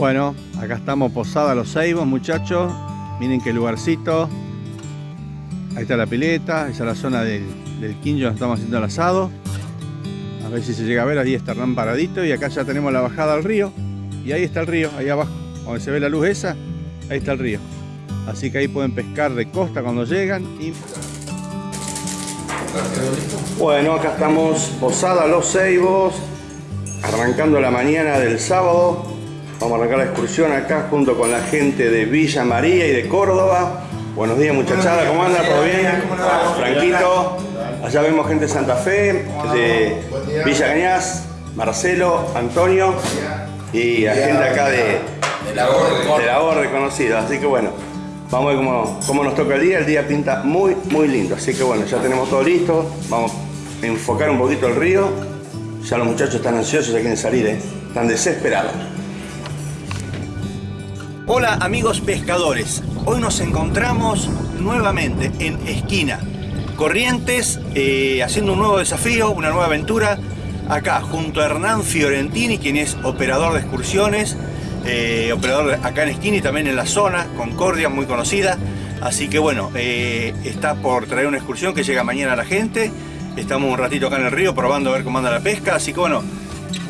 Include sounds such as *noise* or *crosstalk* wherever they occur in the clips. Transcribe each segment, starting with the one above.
Bueno, acá estamos posada los Ceibos, muchachos. Miren qué lugarcito. Ahí está la pileta, esa es la zona del, del quincho donde estamos haciendo el asado. A ver si se llega a ver, ahí está Hernán paradito y acá ya tenemos la bajada al río. Y ahí está el río, ahí abajo, donde se ve la luz esa, ahí está el río. Así que ahí pueden pescar de costa cuando llegan. Bueno, acá estamos posada Los Ceibos, arrancando la mañana del sábado. Vamos a arrancar la excursión acá junto con la gente de Villa María y de Córdoba. Buenos días muchachada, ¿cómo anda? ¿Todo bien? Franquito. Allá vemos gente de Santa Fe, de Villa Cañas, Marcelo, Antonio y la gente acá de, de la Orde conocida. Así que bueno, vamos a ver cómo, cómo, nos toca el día. El día pinta muy, muy lindo. Así que bueno, ya tenemos todo listo. Vamos a enfocar un poquito el río. Ya los muchachos están ansiosos, ya quieren salir, ¿eh? están desesperados. Hola amigos pescadores, hoy nos encontramos nuevamente en Esquina, Corrientes, eh, haciendo un nuevo desafío, una nueva aventura, acá junto a Hernán Fiorentini, quien es operador de excursiones, eh, operador acá en Esquina y también en la zona, Concordia, muy conocida, así que bueno, eh, está por traer una excursión que llega mañana a la gente, estamos un ratito acá en el río probando a ver cómo anda la pesca, así que bueno,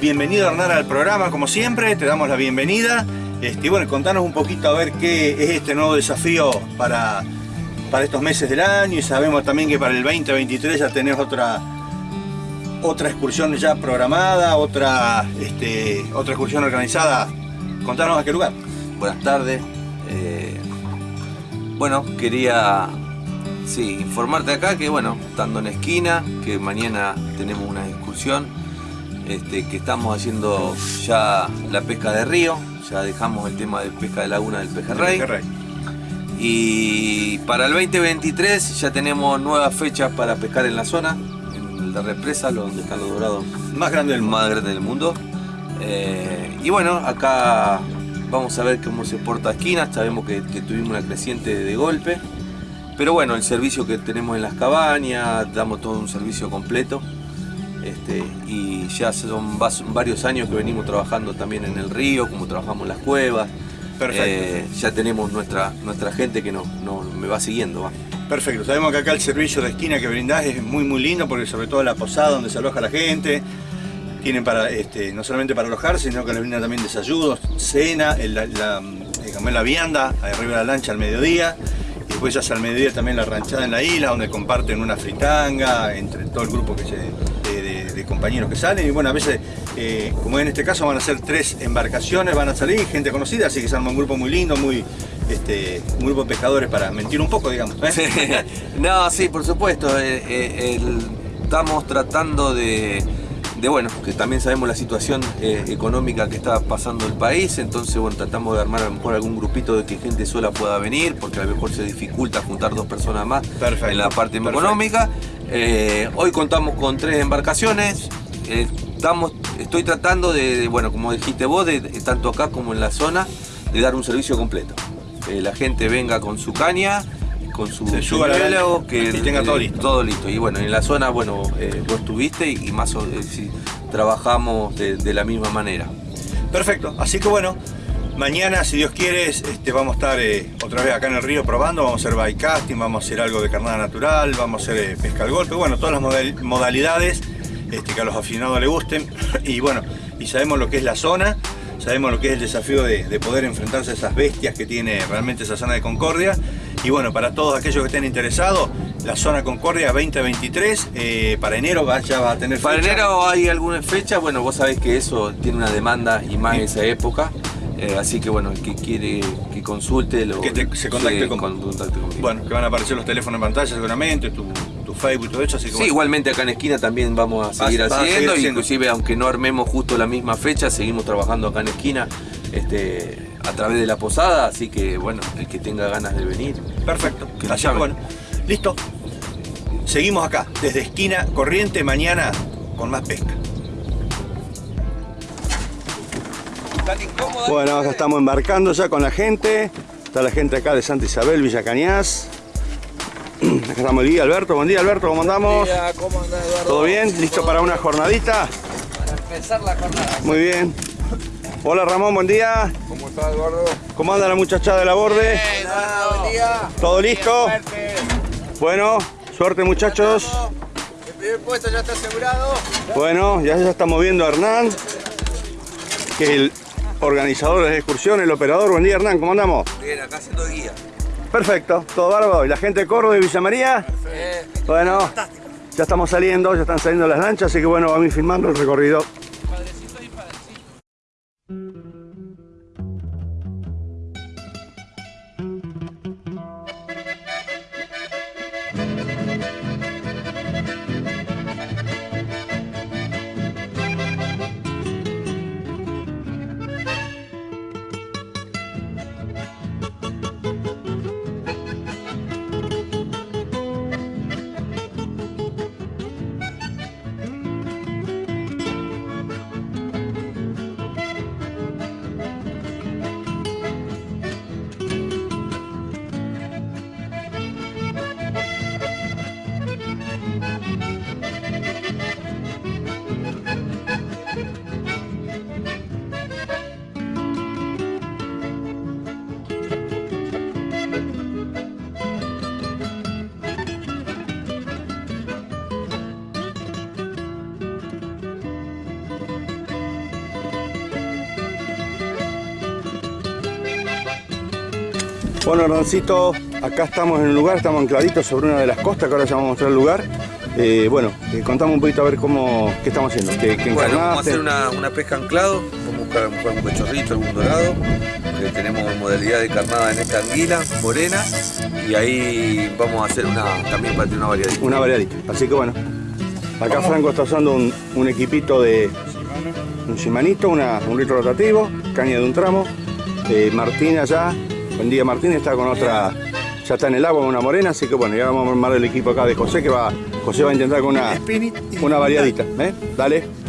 bienvenido Hernán al programa como siempre, te damos la bienvenida. Este, bueno, contanos un poquito a ver qué es este nuevo desafío para, para estos meses del año y sabemos también que para el 2023 ya tenés otra, otra excursión ya programada, otra, este, otra excursión organizada. Contanos a qué lugar. Buenas tardes. Eh, bueno, quería sí, informarte acá que bueno, estando en esquina, que mañana tenemos una excursión, este, que estamos haciendo ya la pesca de río, ya dejamos el tema de pesca de laguna del pejerrey. pejerrey. Y para el 2023 ya tenemos nuevas fechas para pescar en la zona, en la represa, donde están los dorados más grandes del, más grande del mundo. Eh, y bueno, acá vamos a ver cómo se porta esquina, sabemos que, que tuvimos una creciente de golpe. Pero bueno, el servicio que tenemos en las cabañas, damos todo un servicio completo. Este, y ya son varios años que venimos trabajando también en el río, como trabajamos en las cuevas. Perfecto. Eh, ya tenemos nuestra, nuestra gente que no, no me va siguiendo. ¿va? Perfecto, sabemos que acá el servicio de esquina que brindás es muy muy lindo porque sobre todo la posada donde se aloja la gente, tienen para, este, no solamente para alojarse, sino que les brindan también desayunos, cena, el, la, la, la vianda, arriba de la lancha al mediodía, y después ya al mediodía también la ranchada en la isla, donde comparten una fritanga entre todo el grupo que se, compañeros que salen, y bueno, a veces, eh, como en este caso van a ser tres embarcaciones, van a salir gente conocida, así que se arma un grupo muy lindo, muy, este, un grupo de pescadores para mentir un poco, digamos. ¿eh? *laughs* no, sí, por supuesto. Eh, eh, el, estamos tratando de, de, bueno, que también sabemos la situación eh, económica que está pasando el país, entonces bueno, tratamos de armar a lo mejor algún grupito de que gente sola pueda venir, porque a lo mejor se dificulta juntar dos personas más Perfecto. en la parte Perfecto. económica. Hoy contamos con tres embarcaciones. estamos, estoy tratando de, de, bueno, como dijiste vos, de, tanto acá como en la zona, de dar un servicio completo eh, la gente venga con su caña, con su biólogo, que y tenga todo listo. Todo listo. Y bueno, en la zona, bueno, eh, vos estuviste y, y más eh, si, trabajamos de, de, la misma manera. Perfecto, así que bueno, mañana, si Dios quiere, este, vamos a estar eh, otra vez acá en el río probando, vamos a hacer bike casting, vamos a hacer algo de carnada natural, vamos a hacer pesca al golpe, bueno, todas las modal modalidades este, que a los aficionados les gusten. *laughs* y bueno, y sabemos lo que es la zona, sabemos lo que es el desafío de, de, poder enfrentarse a esas bestias que tiene realmente esa zona de Concordia. Y bueno, para todos aquellos que estén interesados, la zona Concordia 2023, eh, para enero va, ya va a tener fecha. Para enero hay alguna fecha, bueno, vos sabés que eso tiene una demanda y más en esa época. Eh, así que bueno, el que quiere que consulte, lo, que te, se contacte, se con, contacte conmigo. Bueno, que van a aparecer los teléfonos en pantalla seguramente, tu, tu Facebook y todo eso. Así que sí, bueno. igualmente acá en esquina también vamos a seguir, Vas, haciendo, vas a seguir haciendo, inclusive aunque no armemos justo la misma fecha, seguimos trabajando acá en esquina este, a través de la posada, así que bueno, el que tenga ganas de venir. Perfecto, que así que bueno, listo. Seguimos acá, desde esquina corriente, mañana con más pesca. Bueno, acá estamos embarcando ya con la gente. Está la gente acá de Santa Isabel, Villa Cañas. *clears throat* Acá estamos el guía Alberto. Buen día Alberto, ¿cómo andamos? Buen día, ¿cómo andás Eduardo? ¿Todo bien? ¿Listo ¿Todo para bien? una jornadita? Para empezar la jornada. Muy bien. Hola Ramón, buen día. ¿Cómo estás, Eduardo? ¿Cómo anda la muchachada de la borde? buen día. ¿Todo listo? Bueno, suerte muchachos. El primer puesto ya está asegurado. Bueno, ya se está moviendo Hernán, que es el organizador de la excursión, el operador. Buen día Hernán, ¿cómo andamos? Bien, acá haciendo guía. Perfecto, todo bárbaro. ¿Y la gente de Córdoba y Villa María? Bueno, ya estamos saliendo, ya están saliendo las lanchas, así que bueno, vamos a ir filmando el recorrido. Bueno, Hernancito, acá estamos en un lugar, estamos ancladitos sobre una de las costas, que ahora ya vamos a mostrar el lugar. Eh, bueno, eh, contame un poquito a ver cómo, qué estamos haciendo. ¿Qué, qué Bueno, vamos a hacer una, una pesca anclado, vamos a buscar, buscar un cachorrito, algún dorado. tenemos modalidad de carnada en esta anguila morena y ahí vamos a hacer una también para tener una variedad. Una variadita. Así que bueno, acá Franco está usando un, un equipito de un Shimanito, una, un litro rotativo, caña de un tramo. Eh, Martín allá, buen día Martín, está con otra, ya está en el agua, una morena, así que bueno, ya vamos a armar el equipo acá de José, que va, José va a intentar con una, una variadita. ¿eh? Dale.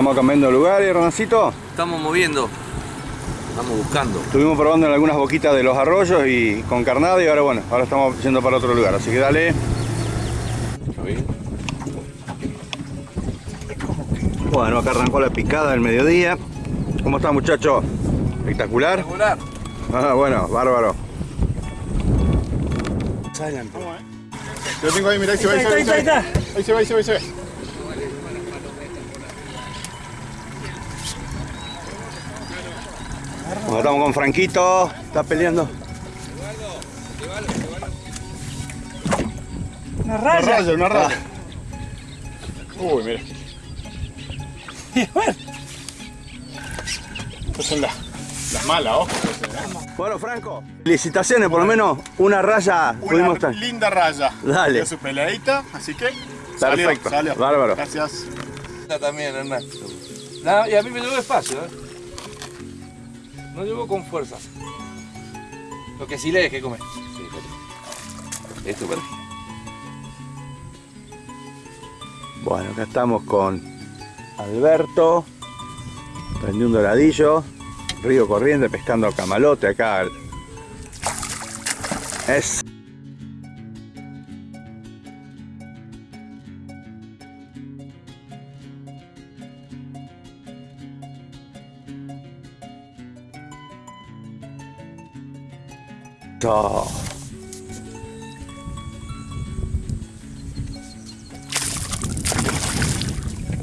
Estamos cambiando de lugar, Hernancito. Estamos moviendo, estamos buscando. Estuvimos probando en algunas boquitas de los arroyos y con carnada y ahora bueno, ahora estamos yendo para otro lugar, así que dale. Bueno, acá arrancó la picada del mediodía. ¿Cómo está muchacho? Espectacular. Espectacular. Ah, bueno, bárbaro. Yo tengo ahí, mirá, ahí se va, ahí se va, ahí se va. Ahí se va, ahí se va, ahí se va. Bueno, estamos con Franquito, está peleando. Una raya, una raya. Uy, mira. Estas son las, las malas, ojo. Bueno, Franco. Felicitaciones, por lo menos una raya pudimos Una estar. linda raya. Dale. Dio su peleadita, así que salió, Perfecto, salió. bárbaro. Gracias. Esta también, Hernán. No, y a mí me llevó despacio, ¿eh? No llevó con fuerza. Lo que sí le dejé comer. Sí. Esto para Bueno, acá estamos con Alberto. Prendí un doradillo. Río corriente pescando camalote acá. Es.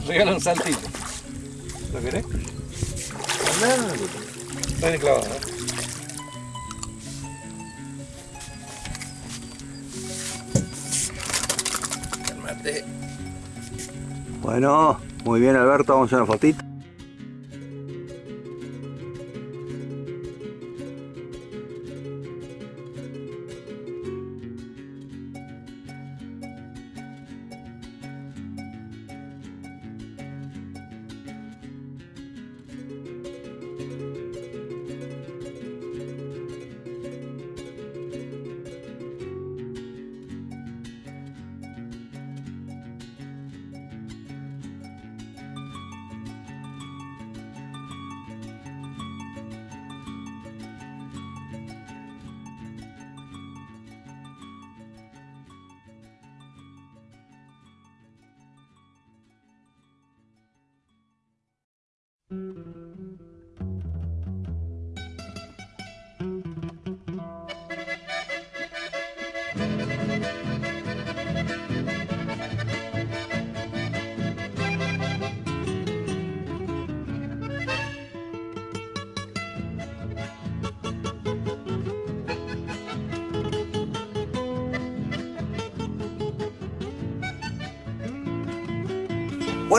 Regala un saltito. ¿Lo querés? Está bien clavado, ¿eh? Calmate. Bueno, muy bien Alberto, vamos a hacer una fotito.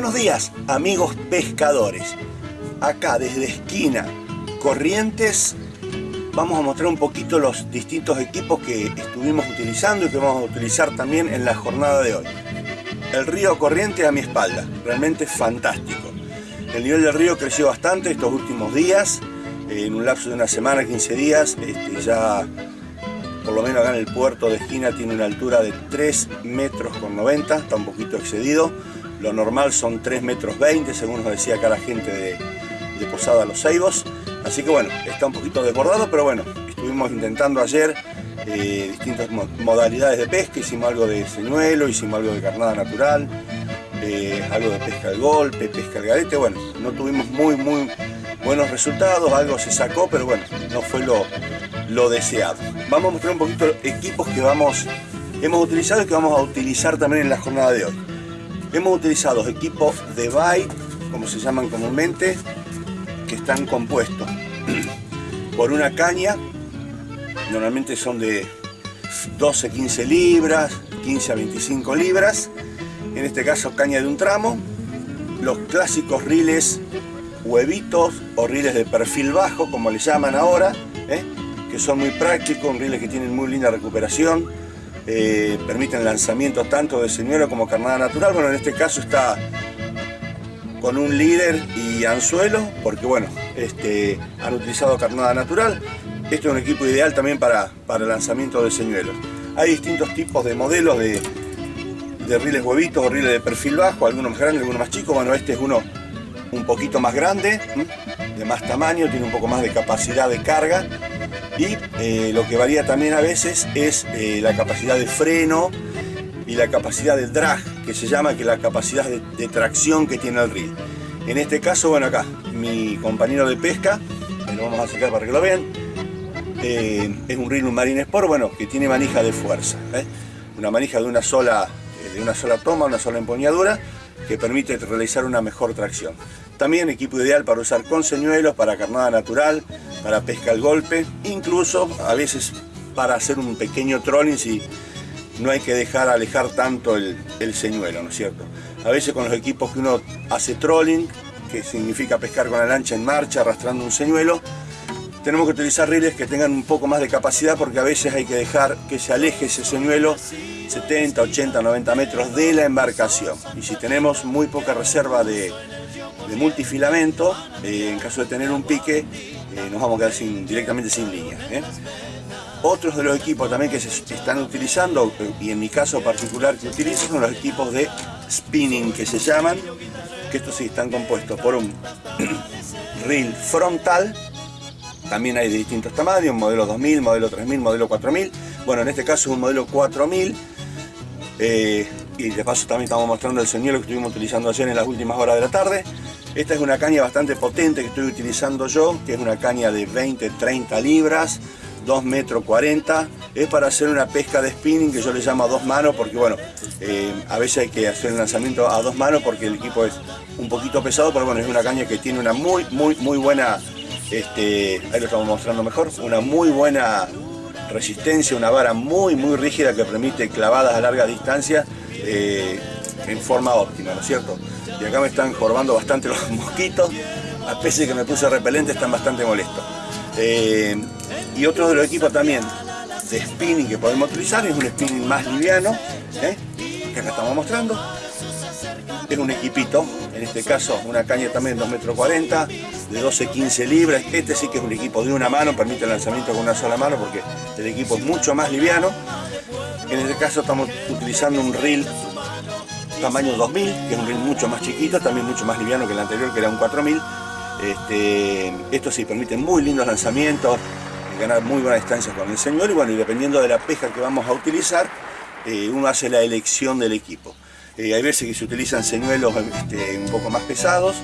Buenos días, amigos pescadores. Acá desde esquina Corrientes vamos a mostrar un poquito los distintos equipos que estuvimos utilizando y que vamos a utilizar también en la jornada de hoy. El río Corrientes a mi espalda, realmente fantástico. El nivel del río creció bastante estos últimos días, en un lapso de una semana, 15 días, este, ya por lo menos acá en el puerto de esquina tiene una altura de 3 metros con 90, está un poquito excedido. Lo normal son 3 metros 20, según nos decía acá la gente de, de Posada Los Ceibos. Así que bueno, está un poquito desbordado, pero bueno, estuvimos intentando ayer eh, distintas mo- modalidades de pesca, hicimos algo de señuelo, hicimos algo de carnada natural, eh, algo de pesca al golpe, pesca al garete, bueno, no tuvimos muy muy buenos resultados, algo se sacó, pero bueno, no fue lo, lo deseado. Vamos a mostrar un poquito equipos que vamos, hemos utilizado y que vamos a utilizar también en la jornada de hoy. Hemos utilizado equipos de bite, como se llaman comúnmente, que están compuestos *clears throat* por una caña, normalmente son de 12 15 libras, 15 a 25 libras, en este caso caña de un tramo, los clásicos riles huevitos o riles de perfil bajo, como le llaman ahora, ¿eh? que son muy prácticos, riles que tienen muy linda recuperación, eh, permiten lanzamiento tanto de señuelo como carnada natural, bueno en este caso está con un líder y anzuelo, porque bueno, este, han utilizado carnada natural. Este es un equipo ideal también para, para lanzamiento de señuelos. Hay distintos tipos de modelos de, de riles huevitos o riles de perfil bajo, algunos más grandes, algunos más chicos. Bueno, este es uno un poquito más grande, de más tamaño, tiene un poco más de capacidad de carga. Y eh, lo que varía también a veces es eh, la capacidad de freno y la capacidad de drag, que se llama que la capacidad de, tracción que tiene el reel. En este caso, bueno, acá, mi compañero de pesca, lo vamos a sacar para que lo vean, eh, es un reel, un Marine Sport, bueno, que tiene manija de fuerza. Una manija de una, sola, de una sola toma, una sola empuñadura, que permite realizar una mejor tracción. También equipo ideal para usar con señuelos, para carnada natural, para pesca al golpe, incluso a veces para hacer un pequeño trolling si no hay que dejar alejar tanto el, el señuelo, ¿no es cierto? A veces con los equipos que uno hace trolling, que significa pescar con la lancha en marcha, arrastrando un señuelo, tenemos que utilizar riles que tengan un poco más de capacidad porque a veces hay que dejar que se aleje ese señuelo 70, 80, 90 metros de la embarcación. Y si tenemos muy poca reserva de, multifilamento, eh, en caso de tener un pique, eh, nos vamos a quedar directamente sin línea. ¿eh? Otros de los equipos también que se están utilizando, y en mi caso particular que utilizo, son los equipos de spinning que se llaman, que estos sí están compuestos por un *clears throat* reel frontal, también hay de distintos tamaños, modelo 2000, modelo 3000, modelo 4000, bueno en este caso es un modelo 4000, eh, y de paso también estamos mostrando el señuelo que estuvimos utilizando ayer en las últimas horas de la tarde. Esta es una caña bastante potente que estoy utilizando yo, que es una caña de 20-30 libras, 2 metros 40. Es para hacer una pesca de spinning que yo le llamo a dos manos porque bueno, eh, a veces hay que hacer el lanzamiento a dos manos porque el equipo es un poquito pesado, pero bueno, es una caña que tiene una muy, muy, muy buena, este, ahí lo estamos mostrando mejor, una muy buena resistencia, una vara muy, muy rígida que permite clavadas a larga distancia eh, en forma óptima, ¿no es cierto? Y acá me están jorobando bastante *laughs* los mosquitos, a pesar de que me puse repelente, están bastante molestos. Eh, y otro de los equipos también de spinning que podemos utilizar es un spinning más liviano, ¿eh? que acá estamos mostrando. Es un equipito, en este caso una caña también de 2 metros 40, de 12-15 libras. Este sí que es un equipo de una mano, permite el lanzamiento con una sola mano porque el equipo es mucho más liviano. En este caso estamos utilizando un reel tamaño 2000, que es un reel mucho más chiquito, también mucho más liviano que el anterior, que era un 4000. Este, esto sí permite muy lindos lanzamientos, ganar muy buena distancia con el señor y bueno, y dependiendo de la pesca que vamos a utilizar, eh, uno hace la elección del equipo. Eh, hay veces que se utilizan señuelos este, un poco más pesados,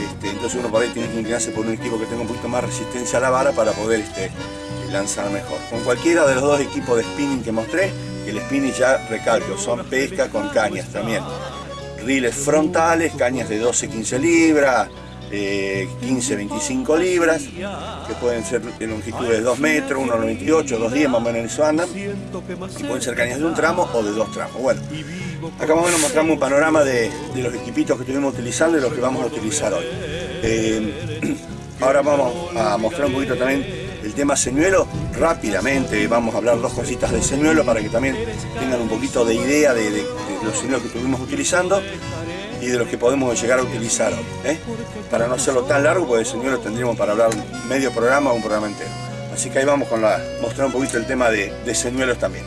este, entonces uno por ahí tiene que inclinarse por un equipo que tenga un poquito más resistencia a la vara para poder este, lanzar mejor. Con cualquiera de los dos equipos de spinning que mostré, el spinning ya recalco, son pesca con cañas también. Riles frontales, cañas de 12-15 libras, 15-25 libras, que pueden ser de longitud de 2 metros, 1,98, 2,10 más o menos en eso andan, y pueden ser cañas de un tramo o de dos tramos. Bueno, acá más o menos mostramos un panorama de, los equipitos que estuvimos utilizando y los que vamos a utilizar hoy. Eh, ahora vamos a mostrar un poquito también el tema señuelo, rápidamente vamos a hablar dos cositas de señuelo para que también tengan un poquito de idea de, de los señuelos que estuvimos utilizando y de los que podemos llegar a utilizar hoy. ¿eh? Para no hacerlo tan largo, porque el señor tendríamos para hablar medio programa o un programa entero. Así que ahí vamos con la, mostrar un poquito el tema de, de señuelos también.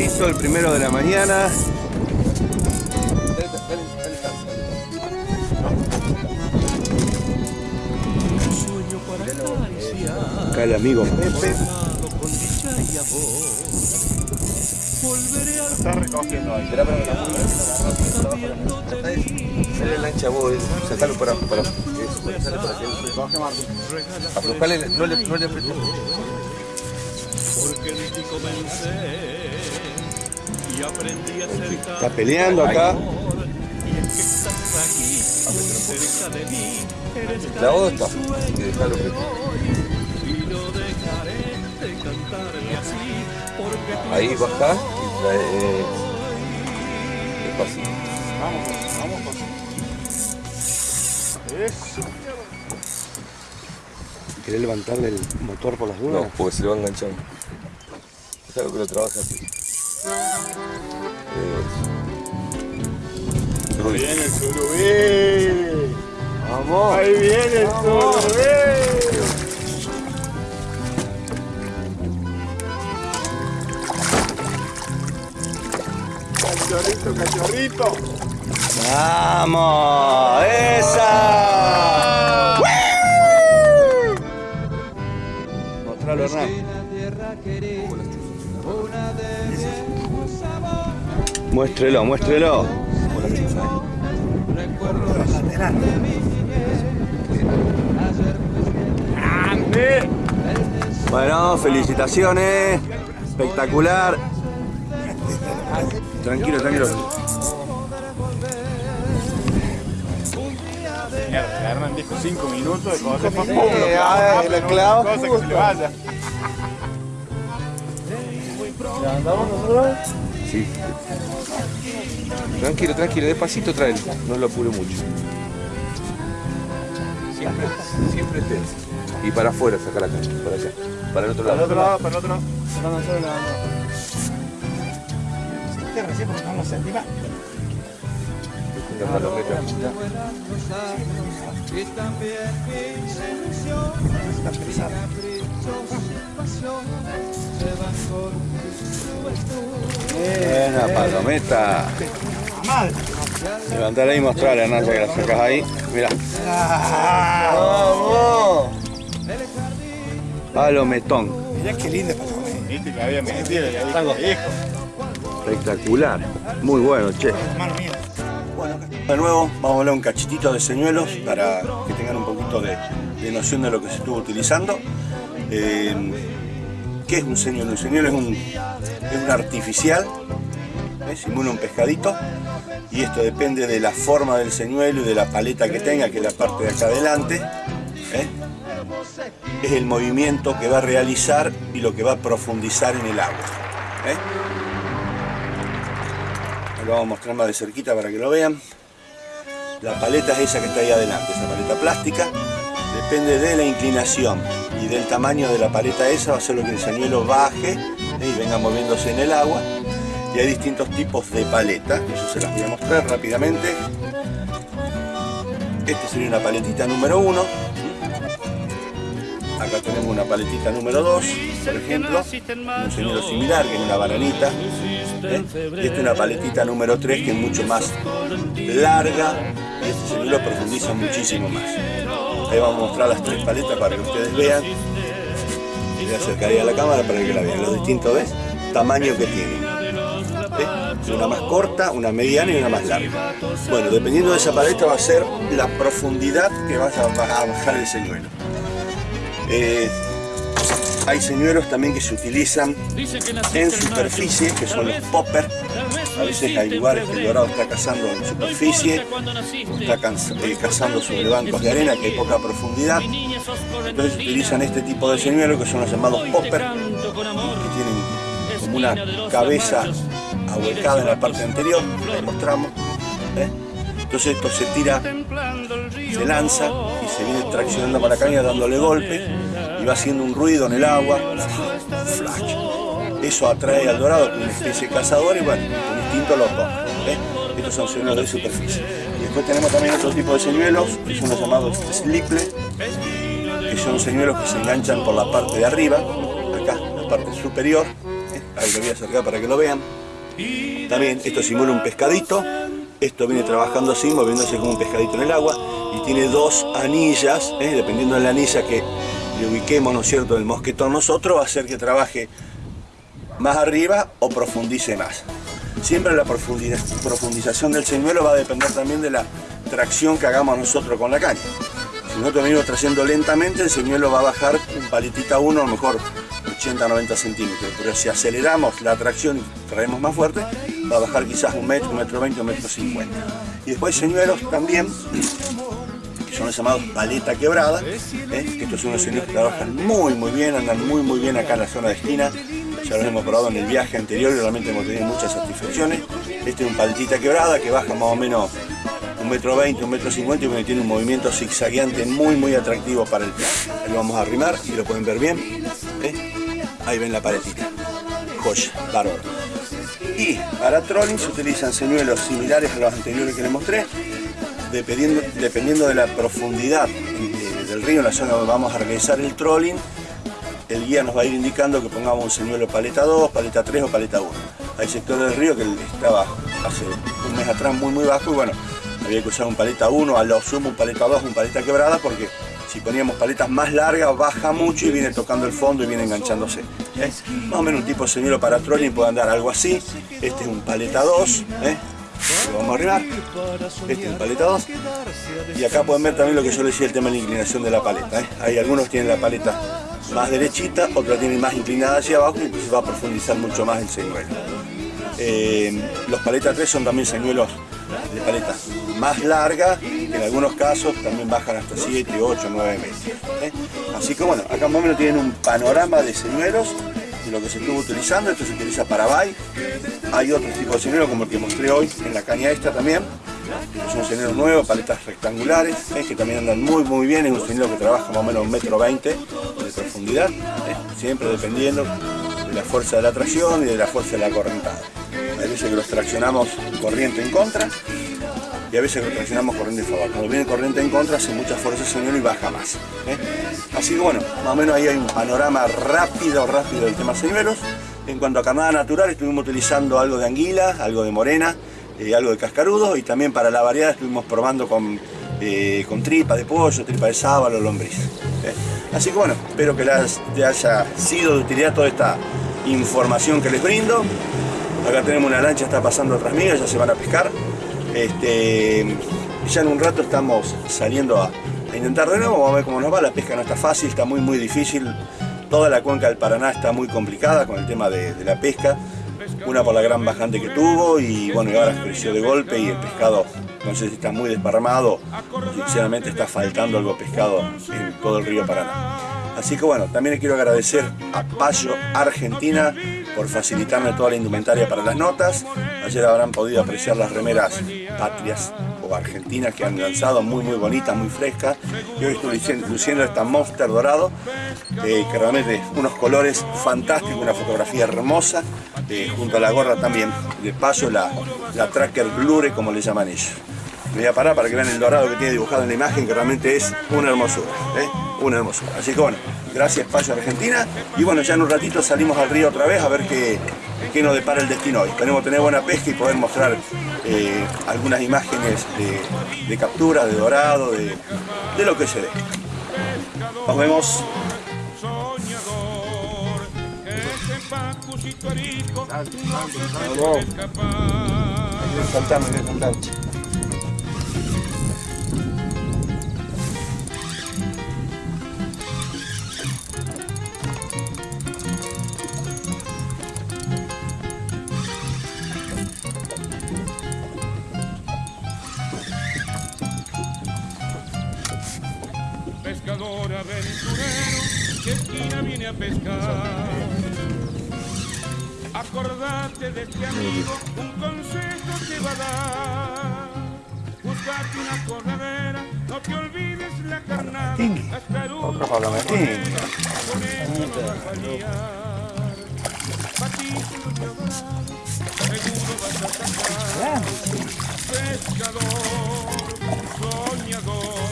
Piquecito, el primero de la mañana. Acá el amigo Pepe. Está recogiendo ahí. Espera, Dale la lancha vos, sacalo para abajo. Eso, sale por aquí. Recoge Martín. Aflojale, no le, no le apretes. Está peleando acá. La otra. Ahí baja y trae... Eh, despacito. Vamos, vamos, vamos. Eso. ¿Querés levantarle el motor por las dudas? No, porque se le va enganchando. Déjalo que lo trabaje así. Ahí viene el surubí. ¡Vamos! Ahí viene el surubí. Cachorrito, cachorrito. ¡Vamos! ¡Esa! Mostralo, Hernán. Muéstrelo, muéstrelo. Bueno, felicitaciones. Espectacular. Tranquilo, tranquilo. Mierda, Hernán dijo 5 minutos de cosas para Sí, poco. ah, lo clavo. Cosa que se le vaya. Sí. Tranquilo, tranquilo, despacito tráelo. No lo apure mucho. Siempre, siempre tenso. Y para afuera, saca la cancha, para allá. Para el otro Para el lado. otro lado, para el otro lado. La palometa. Buena palometa. Levantar ahí y mostrar, Hernán, ya que la sacas ahí. Mira. ¡Vamos! Palometón. Mirá qué linda palometa. Viste que había metido. Espectacular. Muy bueno, che. Hermano mío. Bueno, De nuevo, vamos a hablar un cachitito de señuelos para que tengan un poquito de, de noción de lo que se estuvo utilizando. Eh, ¿Qué es un señuelo? Un señuelo es un, es un artificial, ¿eh? simula un pescadito y esto depende de la forma del señuelo y de la paleta que tenga, que es la parte de acá adelante. ¿eh? Es el movimiento que va a realizar y lo que va a profundizar en el agua. ¿eh? Lo vamos a mostrar más de cerquita para que lo vean. La paleta es esa que está ahí adelante, esa paleta plástica. Depende de la inclinación y del tamaño de la paleta esa, va a ser lo que el señuelo baje ¿eh? y venga moviéndose en el agua. Y hay distintos tipos de paleta, eso se las voy a mostrar rápidamente. Este sería una paletita número 1. Acá tenemos una paletita número 2, por ejemplo, un señuelo similar, que es una bananita. ¿eh? Y esta es una paletita número 3, que es mucho más larga, y este señuelo profundiza muchísimo más. Ahí vamos a mostrar las tres paletas para que ustedes vean. Voy a acercar a la cámara para que la vean, los distintos ¿ves? tamaños que tienen. Una más corta, una mediana y una más larga. Bueno, dependiendo de esa paleta va a ser la profundidad que vas a bajar el señuelo. Eh, hay señuelos también que se utilizan en superficie, que son los poppers. A veces hay lugares que el dorado está cazando en superficie, está eh, cazando sobre bancos de arena que hay poca profundidad. Entonces utilizan este tipo de señuelos que son los llamados poppers, que tienen como una cabeza ahuecada en la parte anterior, la mostramos. ¿eh? Entonces esto se tira, se lanza y se viene traccionando para la caña dándole golpe y va haciendo un ruido en el agua. Flash. Eso atrae al dorado, que es una especie de cazador y bueno, con instinto lo toma. ¿eh? Estos son señuelos de superficie. Y después tenemos también otro tipo de señuelos, que son los llamados sliple, que son señuelos que se enganchan por la parte de arriba, acá, la parte superior. ¿eh? Ahí lo voy a acercar para que lo vean. También esto simula un pescadito, esto viene trabajando así, moviéndose como un pescadito en el agua y tiene dos anillas, ¿eh? dependiendo de la anilla que le ubiquemos, ¿no es cierto?, el mosquetón nosotros, va a hacer que trabaje más arriba o profundice más. Siempre la profundización del señuelo va a depender también de la tracción que hagamos nosotros con la caña. Si nosotros venimos trayendo lentamente, el señuelo va a bajar un paletita uno, a lo mejor 80-90 centímetros, pero si aceleramos la tracción y traemos más fuerte, va a bajar quizás un metro, un metro veinte, un metro cincuenta. Y después señuelos también, que son los llamados paleta quebrada, ¿eh? que estos son los señuelos que trabajan muy muy bien, andan muy muy bien acá en la zona de esquina, ya los hemos probado en el viaje anterior y realmente hemos tenido muchas satisfacciones. Este es un paletita quebrada que baja más o menos un metro veinte, un metro cincuenta y tiene un movimiento zigzagueante muy muy atractivo para el plan. Ahí lo vamos a arrimar y lo pueden ver bien. ¿eh? Ahí ven la paletita. Joya, bárbaro. Y para trolling se utilizan señuelos similares a los anteriores que les mostré, dependiendo, dependiendo de la profundidad del río en la zona donde vamos a realizar el trolling, el guía nos va a ir indicando que pongamos un señuelo paleta 2, paleta 3 o paleta 1. Hay sectores del río que estaba hace un mes atrás muy muy bajo y bueno, había que usar un paleta 1, a lo sumo un paleta 2, un paleta quebrada porque si poníamos paletas más largas baja mucho y viene tocando el fondo y viene enganchándose. ¿eh? Más o menos un tipo de señuelo para trolling puede andar algo así. Este es un paleta 2. ¿eh? Lo vamos a arribar. Este es un paleta 2. Y acá pueden ver también lo que yo les decía, el tema de la inclinación de la paleta. ¿eh? Hay algunos tienen la paleta más derechita, otros tienen más inclinada hacia abajo y entonces va a profundizar mucho más el señuelo. los paletas 3 son también señuelos de paleta más larga, en algunos casos también bajan hasta 7, 8, 9 metros. ¿eh? Así que bueno, acá más o menos tienen un panorama de señuelos de lo que se estuvo utilizando, esto se utiliza para bay, hay otros tipos de señuelos como el que mostré hoy en la caña esta también, son señuelos nuevos, paletas rectangulares, ¿eh? que también andan muy muy bien, es un señuelo que trabaja más o menos un metro veinte de profundidad, ¿eh? siempre dependiendo de la fuerza de la tracción y de la fuerza de la correntada. Hay veces que los traccionamos corriente en contra y a veces traccionamos corriente en favor. Cuando viene corriente en contra hace mucha fuerza el señuelo y baja más. ¿eh? Así que bueno, más o menos ahí hay un panorama rápido, rápido del tema señuelos. En cuanto a carnada natural estuvimos utilizando algo de anguila, algo de morena, eh, algo de cascarudo y también para la variedad estuvimos probando con, eh, con tripa de pollo, tripa de sábalo, lombriz. Así que bueno, espero que les haya sido de utilidad toda esta información que les brindo. Acá tenemos una lancha, está pasando otras migas, ya se van a pescar. Este, ya en un rato estamos saliendo a, intentar de nuevo, vamos a ver cómo nos va. La pesca no está fácil, está muy muy difícil. Toda la cuenca del Paraná está muy complicada con el tema de, la pesca. Una por la gran bajante que tuvo y bueno, y ahora creció de golpe y el pescado no sé si está muy desparramado, sinceramente está faltando algo pescado en todo el río Paraná. Así que bueno, también quiero agradecer a Payo Argentina por facilitarme toda la indumentaria para las notas. Ayer habrán podido apreciar las remeras patrias o argentinas que han lanzado, muy muy bonitas, muy frescas. Y hoy estoy luciendo- esta Monster dorado, eh, que realmente unos colores fantásticos, una fotografía hermosa, eh, junto a la gorra también de Payo, la, la Tracker Blure como le llaman ellos. Me voy a parar para que vean el dorado que tiene dibujado en la imagen, que realmente es una hermosura, ¿eh? una hermosura. Así que bueno, gracias Payo Argentina. Y bueno, ya en un ratito salimos al río otra vez a ver qué, qué nos depara el destino hoy. Esperemos tener buena pesca y poder mostrar eh, algunas imágenes de, de captura, de dorado, de, de lo que se dé. Nos vemos. Vamos. Saltame, pescar. Acordate de este amigo, un consejo te va a dar. Buscate una corredera, no te olvides la carnada. Hasta el Otro palometín. con eso no vas a y dorado, seguro vas a sacar. Pescador, soñador,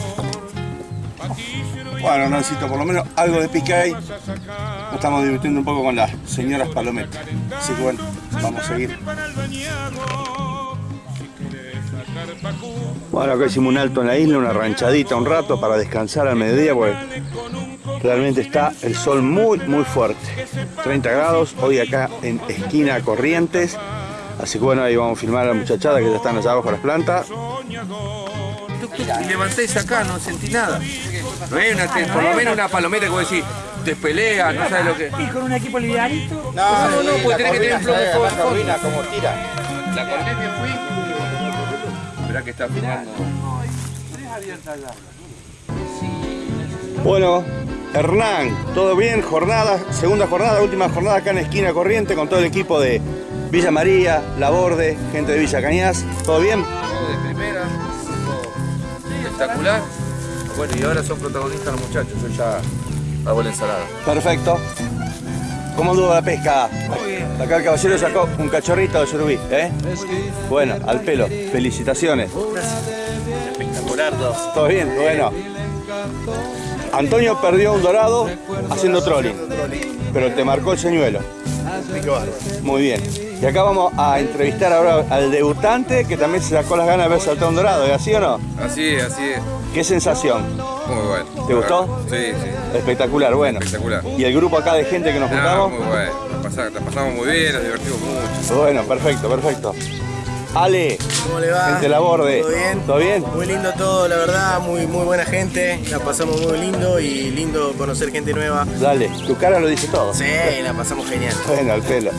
Bueno, Nancito, por lo menos algo de pique hay. Estamos divirtiendo un poco con las señoras palometas. Así que bueno, vamos a seguir. Bueno, acá hicimos un alto en la isla, una ranchadita un rato para descansar al mediodía porque realmente está el sol muy muy fuerte. 30 grados, hoy acá en esquina Corrientes. Así que bueno, ahí vamos a filmar a la muchachada que ya están allá abajo de las plantas. Y levantéis acá, no sentí nada. No hay una, por lo menos una palometa que vos decís, te pelea, no sabes lo que. Y con un equipo livianito. No, no, no, porque tenés que tener un plomo por fondo. como tira. La corté que fui. Esperá que está filmando. Bueno, Hernán, ¿todo bien? Jornada, segunda jornada, última jornada acá en esquina Corriente con todo el equipo de Villa María, La Borde, gente de Villa Cañas. ¿Todo bien? Todo de primera, todo espectacular. Bueno, y ahora son protagonistas los muchachos, yo ya hago la ensalada. Perfecto. ¿Cómo anduvo la pesca? Acá el caballero sacó un cachorrito de surubí, ¿eh? Bueno, al pelo. Felicitaciones. Espectacular, dos. ¿Todo bien? Bueno. Antonio perdió un dorado haciendo trolling, pero te marcó el señuelo. Muy bien. Y acá vamos a entrevistar ahora al debutante que también se sacó las ganas de haber saltado un dorado, ¿es así o no? Así es, así es. ¿Qué sensación? Muy bueno. ¿Te gustó? Sí, sí. Espectacular, bueno. Espectacular. ¿Y el grupo acá de gente que nos No, juntamos? muy bueno. La pasamos, pasamos muy bien, nos divertimos mucho. Bueno, perfecto, perfecto. Ale, ¿Cómo le va? gente la borde. ¿Todo bien? ¿Todo bien? Muy lindo todo, la verdad, muy, muy buena gente, la pasamos muy lindo y lindo conocer gente nueva. Dale, tu cara lo dice todo. Sí, la pasamos genial. Bueno, al pelo.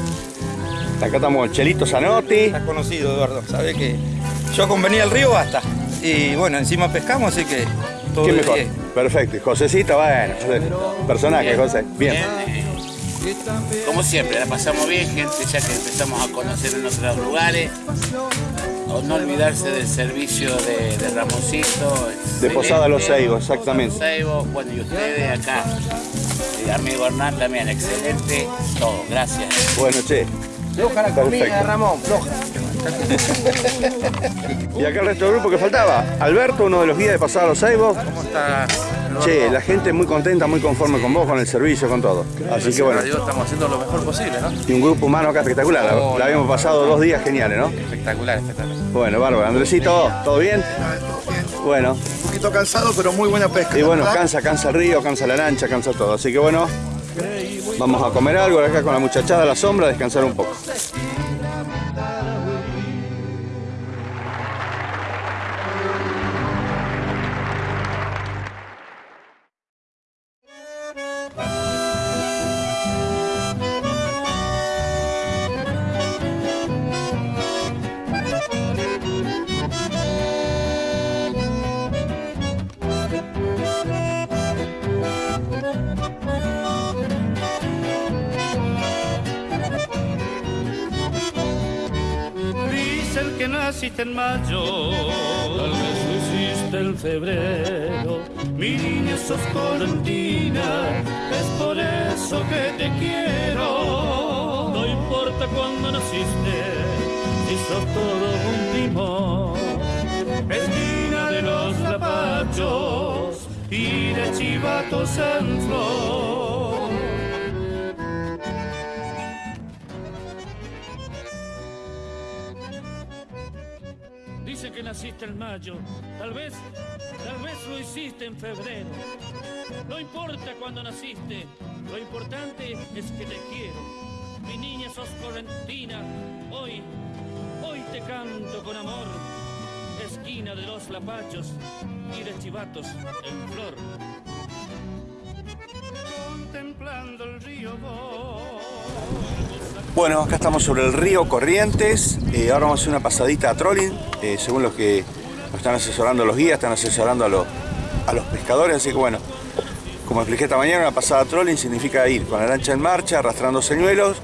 Acá estamos con Chelito Zanotti. Estás conocido, Eduardo. Sabe que yo con venir al río basta. Y bueno, encima pescamos, así que todo ¿Qué mejor? diez. Perfecto. Y Josecita, bueno, José. personaje, José. Bien. Como siempre, la pasamos bien, gente ya que empezamos a conocer en otros lugares. O no olvidarse del servicio de, de Ramoncito. De. Posada Los Seibos, exactamente. Los Seibos, bueno, y ustedes acá. Y amigo Hernán también, excelente. Todo, gracias. Bueno, che. Floja la Perfecto. Ramón, floja. Y acá el resto del grupo que faltaba. Alberto, uno de los guías de Pasada Los Seibos. ¿Cómo está? Che, la gente muy contenta, muy conforme con vos, con el servicio, con todo. Así que bueno. Dios estamos haciendo lo mejor posible, ¿no? Y un grupo humano acá espectacular. La, Oh, la habíamos pasado dos días geniales, ¿no? Espectacular, espectacular. Bueno, bárbaro. Andresito, ¿todo bien? Bueno, Un poquito cansado, pero muy buena pesca. y bueno, ¿verdad? cansa, cansa el río, cansa la lancha, cansa todo. Así que bueno, vamos a comer algo acá con la muchachada a la sombra, a descansar un poco. Cuándo naciste, si sos todo un timón. Esquina de los lapachos y de chivatos en flor. Dice que naciste en mayo, tal vez, tal vez lo hiciste en febrero. No importa cuándo naciste, lo importante es que te quiero. Mi niña sos correntina, hoy, hoy te canto con amor. Esquina de los lapachos y de chivatos en flor. Contemplando el río Bueno, acá estamos sobre el río Corrientes. Eh, ahora vamos a hacer una pasadita a trolling. eh, según los que nos están asesorando los guías, están asesorando a los, a los pescadores. Así que bueno, como expliqué esta mañana, una pasada trolling significa ir con la lancha en marcha, arrastrando señuelos.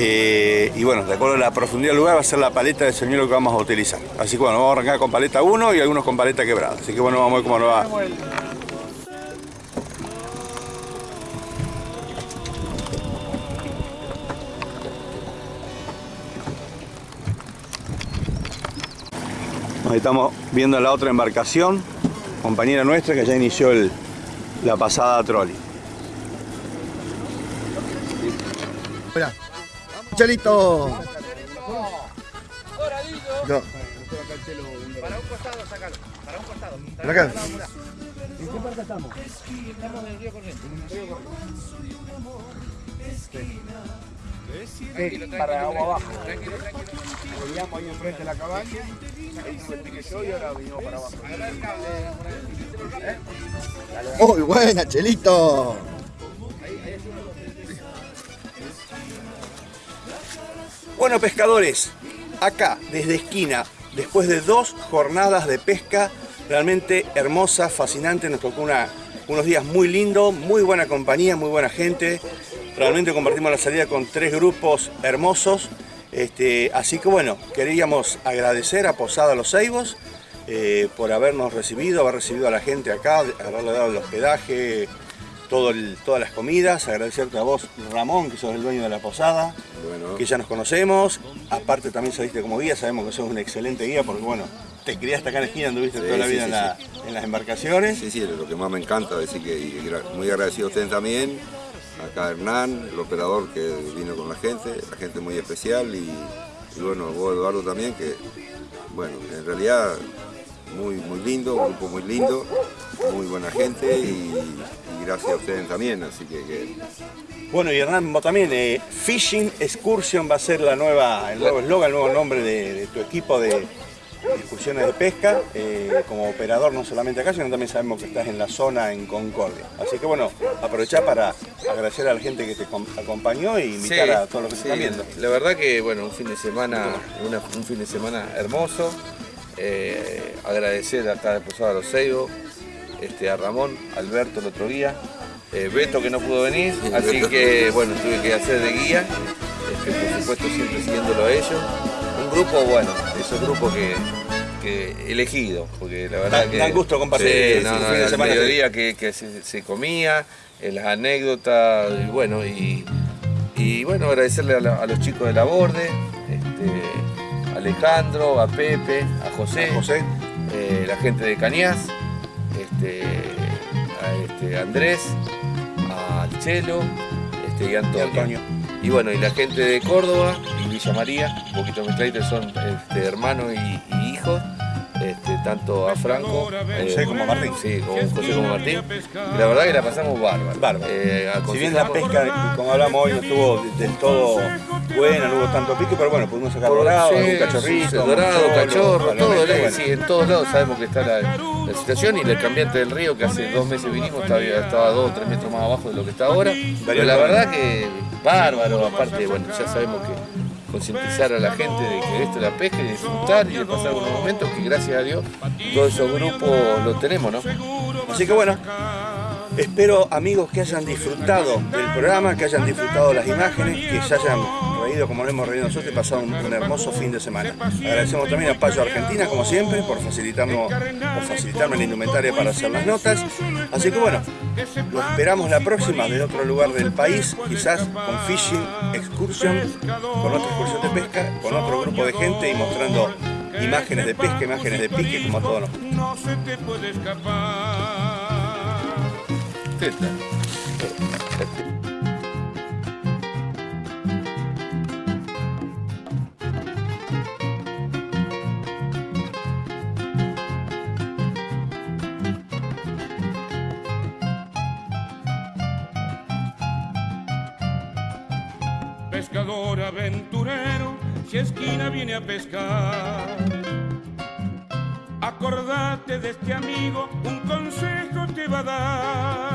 Eh, y bueno, de acuerdo a la profundidad del lugar va a ser la paleta de señuelo que vamos a utilizar. Así que bueno, vamos a arrancar con paleta 1 y algunos con paleta quebrada. Así que bueno, vamos a ver cómo nos va. Ahí estamos viendo la otra embarcación, compañera nuestra que ya inició el- la pasada trolley. Espera. Chelito. No. Para un costado, sácalo. Para un costado. Para acá. ¿En qué parte estamos? Estamos en el río Corrientes. Ahí, para agua abajo. Ahí enfrente de la cabaña. Ahí me piqué yo y ahora vinimos para abajo. Muy buena, Chelito. Bueno pescadores, acá desde esquina, después de dos jornadas de pesca realmente hermosa, fascinante, nos tocó una- unos días muy lindos, muy buena compañía, muy buena gente, realmente compartimos la salida con tres grupos hermosos, este, así que bueno, queríamos agradecer a Posada Los Ceibos eh, por habernos recibido, haber recibido a la gente acá, haberle dado el hospedaje, todo el- todas las comidas, agradecerte a vos Ramón, que sos el dueño de la posada, que ya nos conocemos, aparte también saliste como guía, sabemos que sos un excelente guía porque bueno, te criaste acá en la esquina, anduviste Sí, toda la vida sí, en, la- en las embarcaciones. Sí, sí, es lo que más me encanta, decir que y muy agradecido a ustedes también, acá Hernán, el operador que vino con la gente, la gente muy especial y, y bueno, vos Eduardo también, que bueno, en realidad muy, muy lindo, un grupo muy lindo, muy buena gente y gracias a ustedes también, así que, que Bueno, y Hernán, vos también, eh, Fishing Excursion va a ser la nueva, el nuevo eslogan, el nuevo nombre de, de tu equipo de, de excursiones de pesca, eh, como operador no solamente acá, sino también sabemos que estás en la zona en Concordia. Así que bueno, aprovechá para agradecer a la gente que te com- acompañó e invitar Sí, a todos los que sí, se están viendo. La verdad que bueno, un fin de semana, una- un fin de semana hermoso. Eh, agradecer acá de Posada Los Ceibos, este, a Ramón, Alberto el otro día, eh, Beto que no pudo venir, así que bueno, tuve que hacer de guía, este, por supuesto siempre siguiéndolo a ellos. Un grupo, bueno, esos grupos que, que elegido, porque la verdad Da- que... da gusto compartir, Sí, no, no, que- mediodía que, que se, se comía, eh, las anécdotas, y bueno, y, y bueno, agradecerle a, la- a los chicos de la Borde, este, a Alejandro, a Pepe, a José, eh, la gente de Cañas, este, a este, Andrés, a Chelo este, y Antonio. Y bueno, y la gente de Córdoba y Villa María, un poquito mezcladito, son este, hermanos y, y hijos. Este, tanto a Franco José como Martín. Sí, como José como Martín. Y la verdad que la pasamos bárbaro. Eh, Si bien la pesca, como hablamos hoy, no estuvo del todo buena, no hubo tanto pique, pero bueno, pudimos sacar dorado, sí, algún cachorrito, sí, dorado, cachorro, todo, bueno. sí, en todos lados sabemos que está la, la situación y el cambiante del río que hace dos meses vinimos estaba, estaba dos o tres metros más abajo de lo que está ahora. Pero la verdad que bárbaro, aparte, bueno, ya sabemos que concientizar a la gente de que esto es la pesca y disfrutar y de pasar unos momentos que gracias a Dios todos esos grupos los tenemos, ¿no? Así que bueno, espero amigos que hayan disfrutado del programa, que hayan disfrutado las imágenes, que se hayan como lo hemos reído nosotros y pasado un, hermoso fin de semana. Agradecemos también a Payo Argentina, como siempre, por facilitarnos, por facilitarme la indumentaria para hacer las notas. Así que bueno, lo esperamos la próxima de otro lugar del país, quizás con Fishing Excursion, con otra excursión de pesca, con otro grupo de gente y mostrando imágenes de pesca, imágenes de pique, como a todos. No se te puede. Esquina viene a pescar. Acordate de este amigo, un consejo te va a dar.